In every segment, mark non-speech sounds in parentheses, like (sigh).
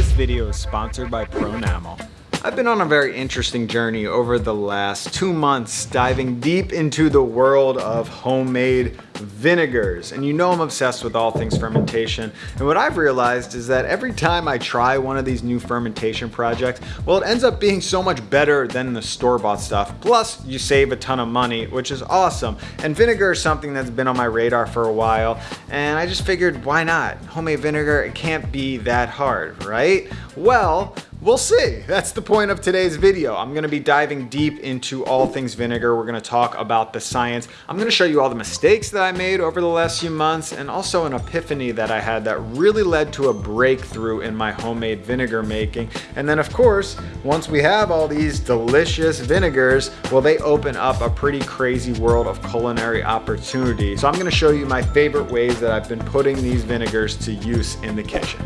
This video is sponsored by Pronamel. I've been on a very interesting journey over the last two months diving deep into the world of homemade vinegars. And you know I'm obsessed with all things fermentation. And what I've realized is that every time I try one of these new fermentation projects, well, it ends up being so much better than the store-bought stuff. Plus, you save a ton of money, which is awesome. And vinegar is something that's been on my radar for a while. And I just figured, why not? Homemade vinegar, it can't be that hard, right? Well, We'll see. That's the point of today's video. I'm gonna be diving deep into all things vinegar. We're gonna talk about the science. I'm gonna show you all the mistakes that I made over the last few months and also an epiphany that I had that really led to a breakthrough in my homemade vinegar making. And then of course, once we have all these delicious vinegars, well, they open up a pretty crazy world of culinary opportunity. So I'm gonna show you my favorite ways that I've been putting these vinegars to use in the kitchen.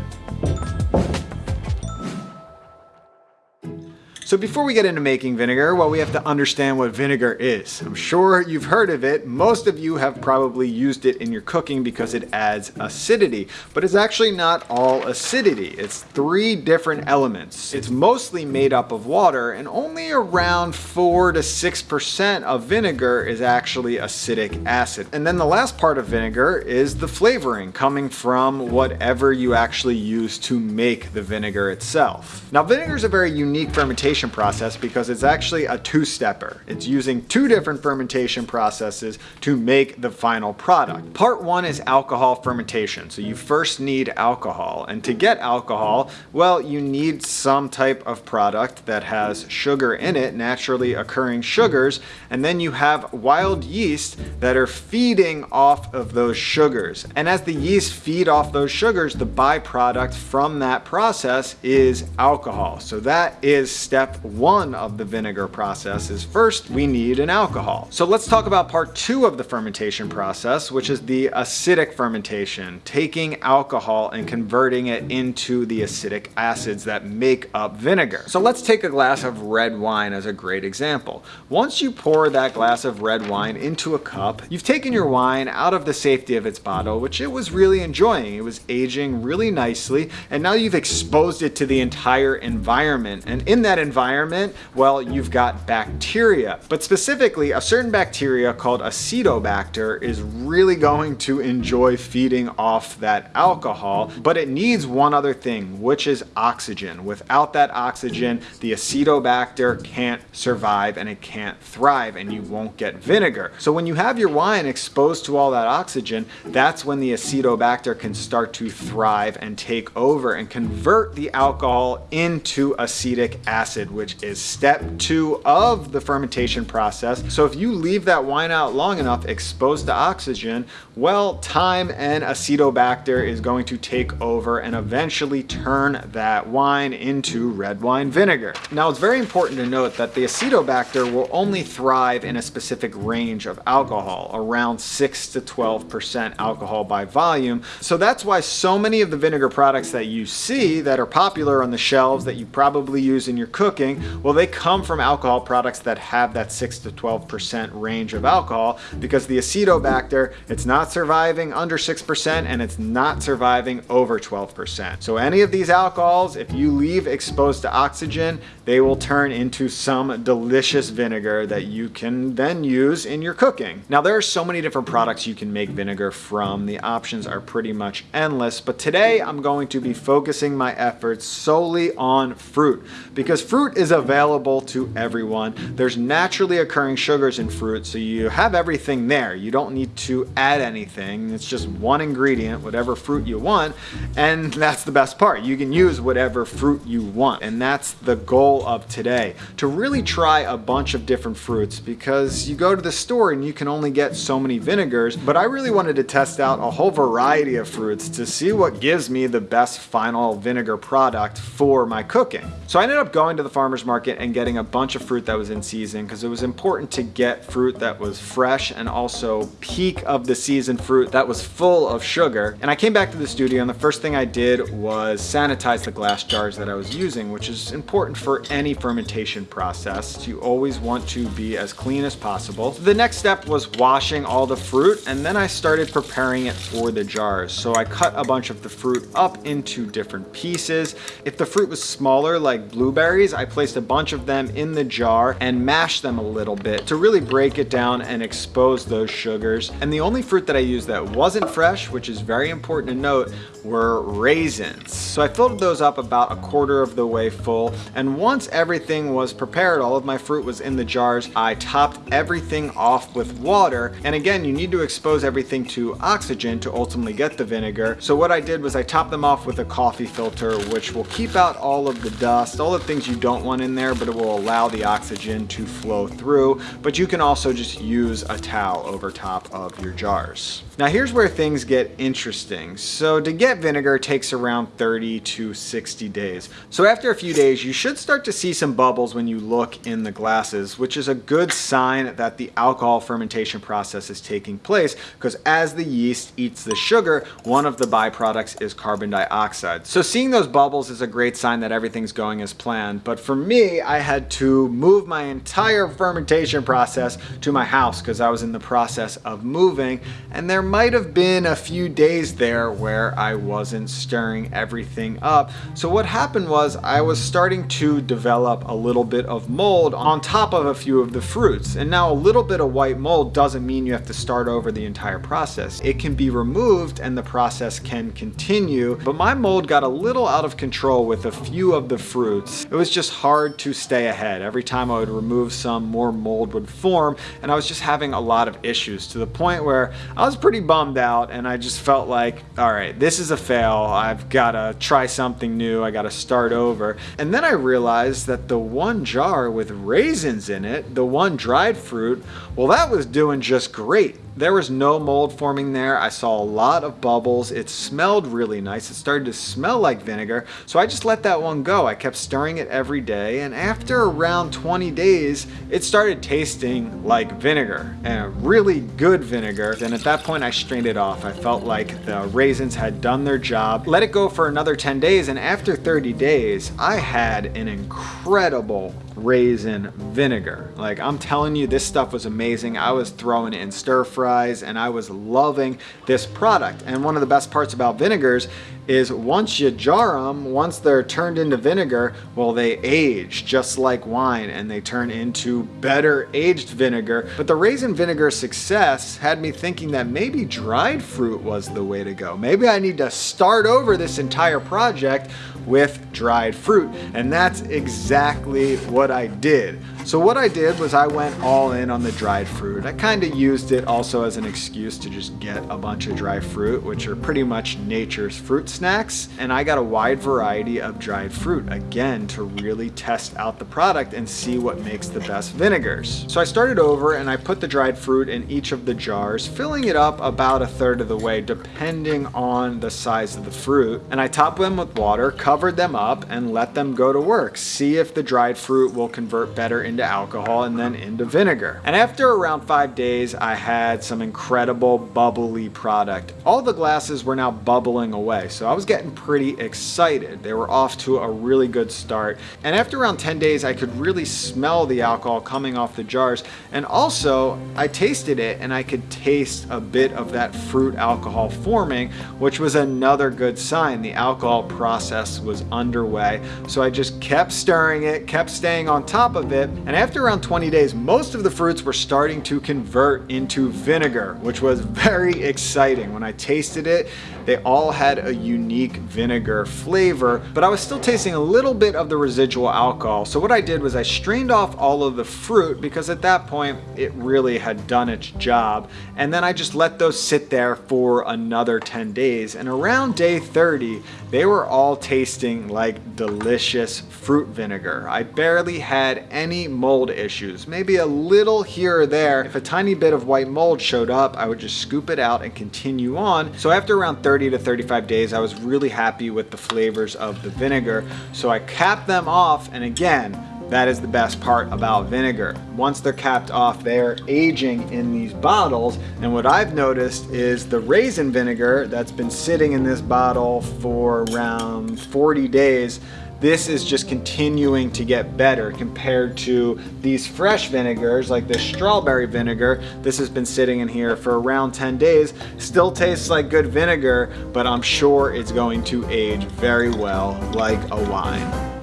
So before we get into making vinegar, well, we have to understand what vinegar is. I'm sure you've heard of it. Most of you have probably used it in your cooking because it adds acidity, but it's actually not all acidity. It's three different elements. It's mostly made up of water and only around four to 6% of vinegar is actually acetic acid. And then the last part of vinegar is the flavoring coming from whatever you actually use to make the vinegar itself. Now vinegar is a very unique fermentation fermentation process because it's actually a two-stepper. It's using two different fermentation processes to make the final product. Part one is alcohol fermentation. So you first need alcohol. And to get alcohol, well, you need some type of product that has sugar in it, naturally occurring sugars. And then you have wild yeast that are feeding off of those sugars. And as the yeast feed off those sugars, the byproduct from that process is alcohol. So that is step step one of the vinegar process is first we need an alcohol. So let's talk about part two of the fermentation process, which is the acidic fermentation, taking alcohol and converting it into the acetic acids that make up vinegar. So let's take a glass of red wine as a great example. Once you pour that glass of red wine into a cup, you've taken your wine out of the safety of its bottle, which it was really enjoying. It was aging really nicely, and now you've exposed it to the entire environment. And in that environment, environment, well, you've got bacteria. But specifically, a certain bacteria called acetobacter is really going to enjoy feeding off that alcohol, but it needs one other thing, which is oxygen. Without that oxygen, the acetobacter can't survive and it can't thrive and you won't get vinegar. So when you have your wine exposed to all that oxygen, that's when the acetobacter can start to thrive and take over and convert the alcohol into acetic acid acid, which is step two of the fermentation process. So if you leave that wine out long enough exposed to oxygen, well, time and acetobacter is going to take over and eventually turn that wine into red wine vinegar. Now it's very important to note that the acetobacter will only thrive in a specific range of alcohol, around 6 to 12% alcohol by volume. So that's why so many of the vinegar products that you see that are popular on the shelves that you probably use in your cooking cooking, well, they come from alcohol products that have that 6 to 12% range of alcohol because the acetobacter, it's not surviving under 6% and it's not surviving over 12%. So any of these alcohols, if you leave exposed to oxygen, they will turn into some delicious vinegar that you can then use in your cooking. Now there are so many different products you can make vinegar from. The options are pretty much endless, but today I'm going to be focusing my efforts solely on fruit because fruit fruit is available to everyone. There's naturally occurring sugars in fruit, so you have everything there. You don't need to add anything. It's just one ingredient, whatever fruit you want, and (laughs) that's the best part. You can use whatever fruit you want, and that's the goal of today, to really try a bunch of different fruits because you go to the store and you can only get so many vinegars, but I really wanted to test out a whole variety of fruits to see what gives me the best final vinegar product for my cooking. So I ended up going to the farmer's market and getting a bunch of fruit that was in season because it was important to get fruit that was fresh and also peak of the season fruit that was full of sugar. And I came back to the studio and the first thing I did was sanitize the glass jars that I was using, which is important for any fermentation process. You always want to be as clean as possible. The next step was washing all the fruit and then I started preparing it for the jars. So I cut a bunch of the fruit up into different pieces. If the fruit was smaller like blueberries, I placed a bunch of them in the jar and mashed them a little bit to really break it down and expose those sugars. And the only fruit that I used that wasn't fresh, which is very important to note, were raisins. So I filled those up about a quarter of the way full. And once everything was prepared, all of my fruit was in the jars, I topped everything off with water. And again, you need to expose everything to oxygen to ultimately get the vinegar. So what I did was I topped them off with a coffee filter, which will keep out all of the dust, all the things you don't want in there, but it will allow the oxygen to flow through. But you can also just use a towel over top of your jars. Now here's where things get interesting. So to get vinegar takes around 30 to 60 days. So after a few days, you should start to see some bubbles when you look in the glasses, which is a good sign that the alcohol fermentation process is taking place because as the yeast eats the sugar, one of the byproducts is carbon dioxide. So seeing those bubbles is a great sign that everything's going as planned. But for me, I had to move my entire fermentation process to my house because I was in the process of moving and there might have been a few days there where I wasn't stirring everything up. So what happened was I was starting to develop a little bit of mold on top of a few of the fruits. And now a little bit of white mold doesn't mean you have to start over the entire process. It can be removed and the process can continue. But my mold got a little out of control with a few of the fruits. It was just hard to stay ahead. Every time I would remove some, more mold would form. And I was just having a lot of issues to the point where I was pretty pretty bummed out and I just felt like, all right, this is a fail. I've got to try something new. I got to start over. And then I realized that the one jar with raisins in it, the one dried fruit, well, that was doing just great. There was no mold forming there. I saw a lot of bubbles. It smelled really nice. It started to smell like vinegar. So I just let that one go. I kept stirring it every day. And after around 20 days, it started tasting like vinegar and really good vinegar. And at that point, I strained it off. I felt like the raisins had done their job. Let it go for another 10 days. And after 30 days, I had an incredible raisin vinegar. Like I'm telling you, this stuff was amazing. I was throwing in stir fries and I was loving this product. And one of the best parts about vinegars is once you jar them, once they're turned into vinegar, well, they age just like wine and they turn into better aged vinegar. But the raisin vinegar success had me thinking that maybe dried fruit was the way to go. Maybe I need to start over this entire project with dried fruit. And that's exactly what I did. So what I did was I went all in on the dried fruit. I kind of used it also as an excuse to just get a bunch of dry fruit, which are pretty much nature's fruit snacks. And I got a wide variety of dried fruit, again, to really test out the product and see what makes the best vinegars. So I started over and I put the dried fruit in each of the jars, filling it up about a third of the way, depending on the size of the fruit. And I topped them with water, covered them up, and let them go to work. See if the dried fruit will convert better into into alcohol and then into vinegar. And after around five days, I had some incredible bubbly product. All the glasses were now bubbling away, so I was getting pretty excited. They were off to a really good start. And after around 10 days, I could really smell the alcohol coming off the jars. And also, I tasted it and I could taste a bit of that fruit alcohol forming, which was another good sign. The alcohol process was underway. So I just kept stirring it, kept staying on top of it, and after around 20 days, most of the fruits were starting to convert into vinegar, which was very exciting. When I tasted it, they all had a unique vinegar flavor, but I was still tasting a little bit of the residual alcohol. So what I did was I strained off all of the fruit because at that point it really had done its job. And then I just let those sit there for another 10 days. And around day 30, they were all tasting like delicious fruit vinegar. I barely had any mold issues. Maybe a little here or there. If a tiny bit of white mold showed up, I would just scoop it out and continue on. So after around 30 to 35 days, I was really happy with the flavors of the vinegar. So I capped them off and again, that is the best part about vinegar. Once they're capped off, they're aging in these bottles. And what I've noticed is the raisin vinegar that's been sitting in this bottle for around 40 days this is just continuing to get better compared to these fresh vinegars like this strawberry vinegar. This has been sitting in here for around 10 days. Still tastes like good vinegar, but I'm sure it's going to age very well like a wine.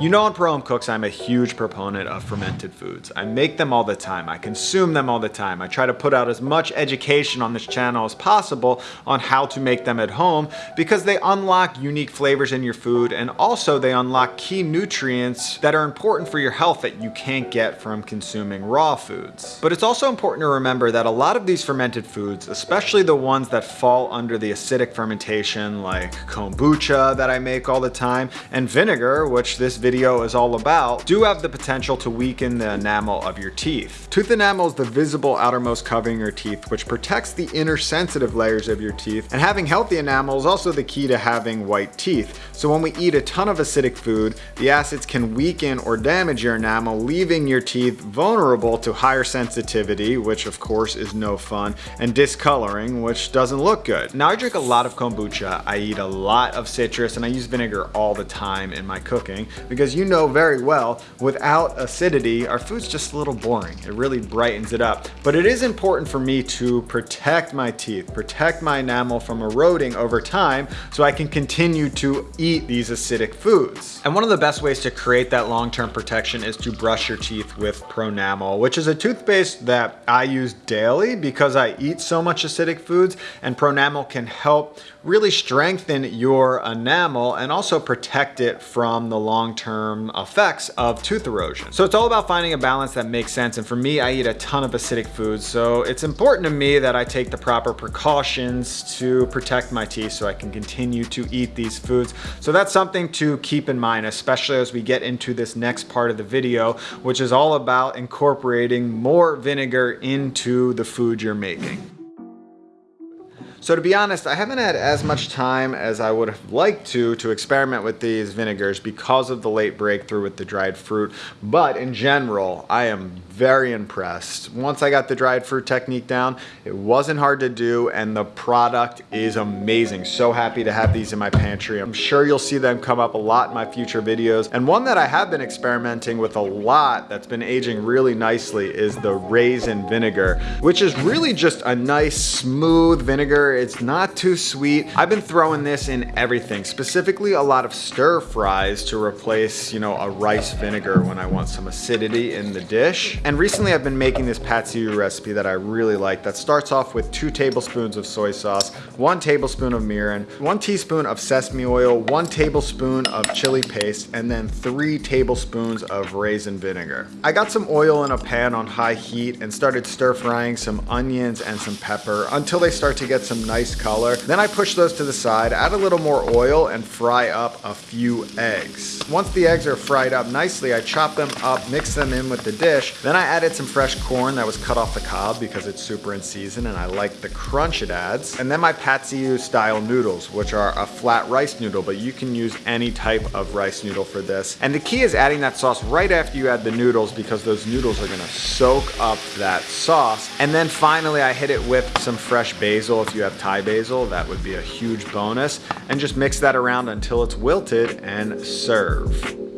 You know on Pro Home Cooks, I'm a huge proponent of fermented foods. I make them all the time. I consume them all the time. I try to put out as much education on this channel as possible on how to make them at home because they unlock unique flavors in your food and also they unlock key nutrients that are important for your health that you can't get from consuming raw foods. But it's also important to remember that a lot of these fermented foods, especially the ones that fall under the acidic fermentation like kombucha that I make all the time and vinegar, which this video video is all about, do have the potential to weaken the enamel of your teeth. Tooth enamel is the visible outermost covering of your teeth, which protects the inner sensitive layers of your teeth. And having healthy enamel is also the key to having white teeth. So when we eat a ton of acidic food, the acids can weaken or damage your enamel, leaving your teeth vulnerable to higher sensitivity, which of course is no fun, and discoloring, which doesn't look good. Now I drink a lot of kombucha, I eat a lot of citrus, and I use vinegar all the time in my cooking because because you know very well, without acidity, our food's just a little boring. It really brightens it up. But it is important for me to protect my teeth, protect my enamel from eroding over time so I can continue to eat these acidic foods. And one of the best ways to create that long-term protection is to brush your teeth with Pronamel, which is a toothpaste that I use daily because I eat so much acidic foods and Pronamel can help really strengthen your enamel and also protect it from the long-term effects of tooth erosion. So it's all about finding a balance that makes sense. And for me, I eat a ton of acidic foods. So it's important to me that I take the proper precautions to protect my teeth so I can continue to eat these foods. So that's something to keep in mind, especially as we get into this next part of the video, which is all about incorporating more vinegar into the food you're making. So to be honest, I haven't had as much time as I would have liked to to experiment with these vinegars because of the late breakthrough with the dried fruit. But in general, I am very impressed. Once I got the dried fruit technique down, it wasn't hard to do and the product is amazing. So happy to have these in my pantry. I'm sure you'll see them come up a lot in my future videos. And one that I have been experimenting with a lot that's been aging really nicely is the raisin vinegar, which is really just a nice smooth vinegar. It's not too sweet. I've been throwing this in everything, specifically a lot of stir fries to replace, you know, a rice vinegar when I want some acidity in the dish. And recently I've been making this pad recipe that I really like that starts off with two tablespoons of soy sauce, one tablespoon of mirin, one teaspoon of sesame oil, one tablespoon of chili paste, and then three tablespoons of raisin vinegar. I got some oil in a pan on high heat and started stir frying some onions and some pepper until they start to get some nice color. Then I push those to the side, add a little more oil and fry up a few eggs. Once the eggs are fried up nicely, I chop them up, mix them in with the dish. Then I added some fresh corn that was cut off the cob because it's super in season and I like the crunch it adds. And then my ew style noodles, which are a flat rice noodle, but you can use any type of rice noodle for this. And the key is adding that sauce right after you add the noodles because those noodles are gonna soak up that sauce. And then finally I hit it with some fresh basil. If you have Thai basil, that would be a huge bonus. And just mix that around until it's wilted and serve.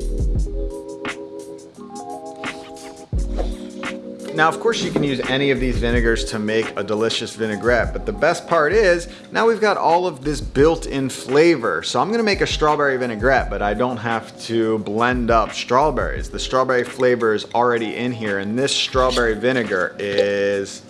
Now, of course, you can use any of these vinegars to make a delicious vinaigrette, but the best part is now we've got all of this built-in flavor. So I'm gonna make a strawberry vinaigrette, but I don't have to blend up strawberries. The strawberry flavor is already in here, and this strawberry vinegar is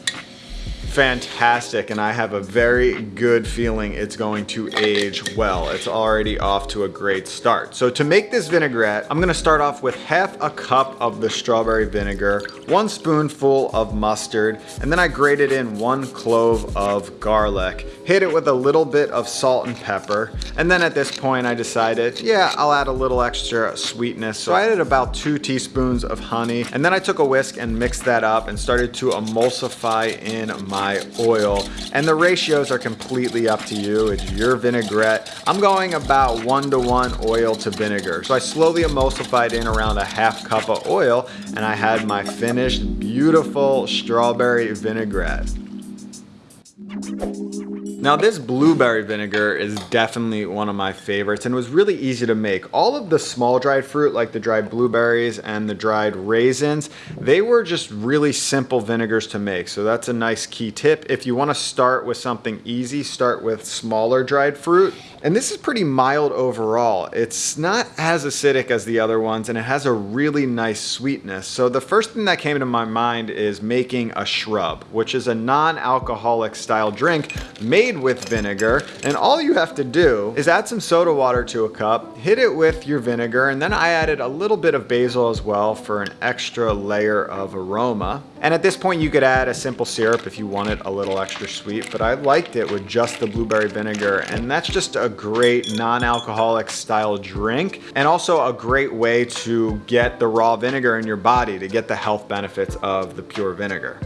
fantastic and I have a very good feeling it's going to age well. It's already off to a great start. So to make this vinaigrette, I'm gonna start off with half a cup of the strawberry vinegar, one spoonful of mustard, and then I grated in one clove of garlic, hit it with a little bit of salt and pepper, and then at this point I decided, yeah, I'll add a little extra sweetness. So I added about two teaspoons of honey, and then I took a whisk and mixed that up and started to emulsify in my oil. And the ratios are completely up to you. It's your vinaigrette. I'm going about one to one oil to vinegar. So I slowly emulsified in around a half cup of oil and I had my finished beautiful strawberry vinaigrette. Now this blueberry vinegar is definitely one of my favorites and was really easy to make. All of the small dried fruit like the dried blueberries and the dried raisins, they were just really simple vinegars to make. So that's a nice key tip. If you wanna start with something easy, start with smaller dried fruit. And this is pretty mild overall. It's not as acidic as the other ones and it has a really nice sweetness. So the first thing that came to my mind is making a shrub, which is a non-alcoholic style drink made with vinegar. And all you have to do is add some soda water to a cup, hit it with your vinegar, and then I added a little bit of basil as well for an extra layer of aroma. And at this point you could add a simple syrup if you want it a little extra sweet, but I liked it with just the blueberry vinegar. And that's just a great non-alcoholic style drink and also a great way to get the raw vinegar in your body to get the health benefits of the pure vinegar.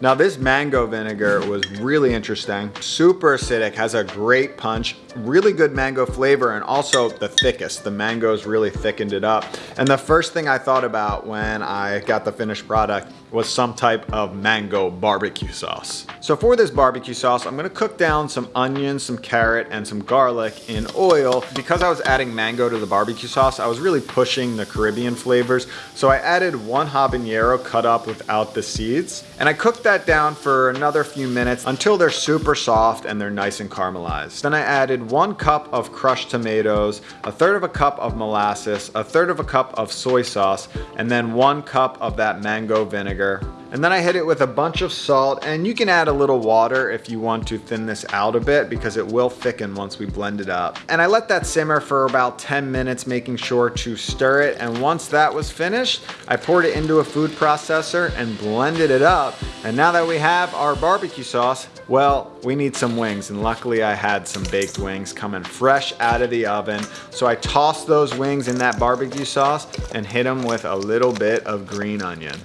Now this mango vinegar was really interesting, super acidic, has a great punch, really good mango flavor and also the thickest. The mangoes really thickened it up. And the first thing I thought about when I got the finished product was some type of mango barbecue sauce. So for this barbecue sauce, I'm gonna cook down some onions, some carrot, and some garlic in oil. Because I was adding mango to the barbecue sauce, I was really pushing the Caribbean flavors. So I added one habanero cut up without the seeds. And I cooked that down for another few minutes until they're super soft and they're nice and caramelized. Then I added one cup of crushed tomatoes, a third of a cup of molasses, a third of a cup of soy sauce, and then one cup of that mango vinegar And then I hit it with a bunch of salt and you can add a little water if you want to thin this out a bit because it will thicken once we blend it up. And I let that simmer for about 10 minutes making sure to stir it and once that was finished I poured it into a food processor and blended it up and now that we have our barbecue sauce well, we need some wings and luckily I had some baked wings coming fresh out of the oven. So I tossed those wings in that barbecue sauce and hit them with a little bit of green onion.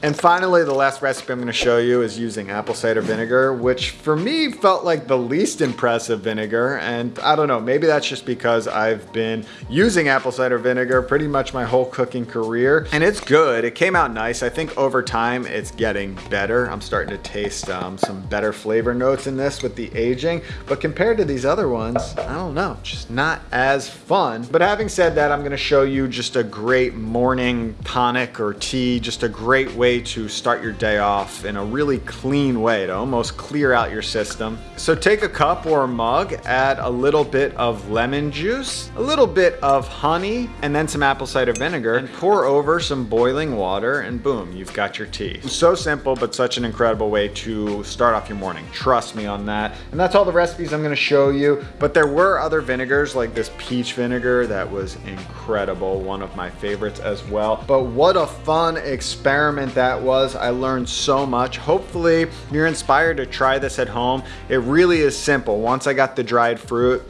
And finally, the last recipe I'm gonna show you is using apple cider vinegar, which for me felt like the least impressive vinegar. And I don't know, maybe that's just because I've been using apple cider vinegar pretty much my whole cooking career. And it's good, it came out nice. I think over time it's getting better. I'm starting to taste um, some better flavor notes in this with the aging. But compared to these other ones, I don't know, just not as fun. But having said that, I'm gonna show you just a great morning tonic or tea, just a great way way to start your day off in a really clean way to almost clear out your system. So take a cup or a mug, add a little bit of lemon juice, a little bit of honey, and then some apple cider vinegar, and pour over some boiling water, and boom, you've got your tea. So simple, but such an incredible way to start off your morning. Trust me on that. And that's all the recipes I'm gonna show you, but there were other vinegars like this peach vinegar that was incredible, one of my favorites as well. But what a fun experiment that was. I learned so much. Hopefully you're inspired to try this at home. It really is simple. Once I got the dried fruit,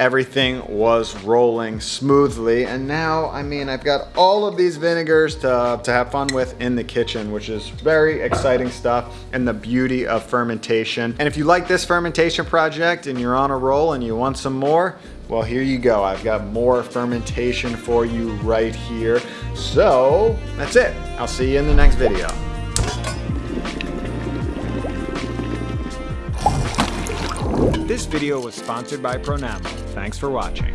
everything was rolling smoothly and now I mean I've got all of these vinegars to, to have fun with in the kitchen which is very exciting stuff and the beauty of fermentation and if you like this fermentation project and you're on a roll and you want some more well, here you go. I've got more fermentation for you right here. So that's it. I'll see you in the next video. This video was sponsored by Pronamel. Thanks for watching.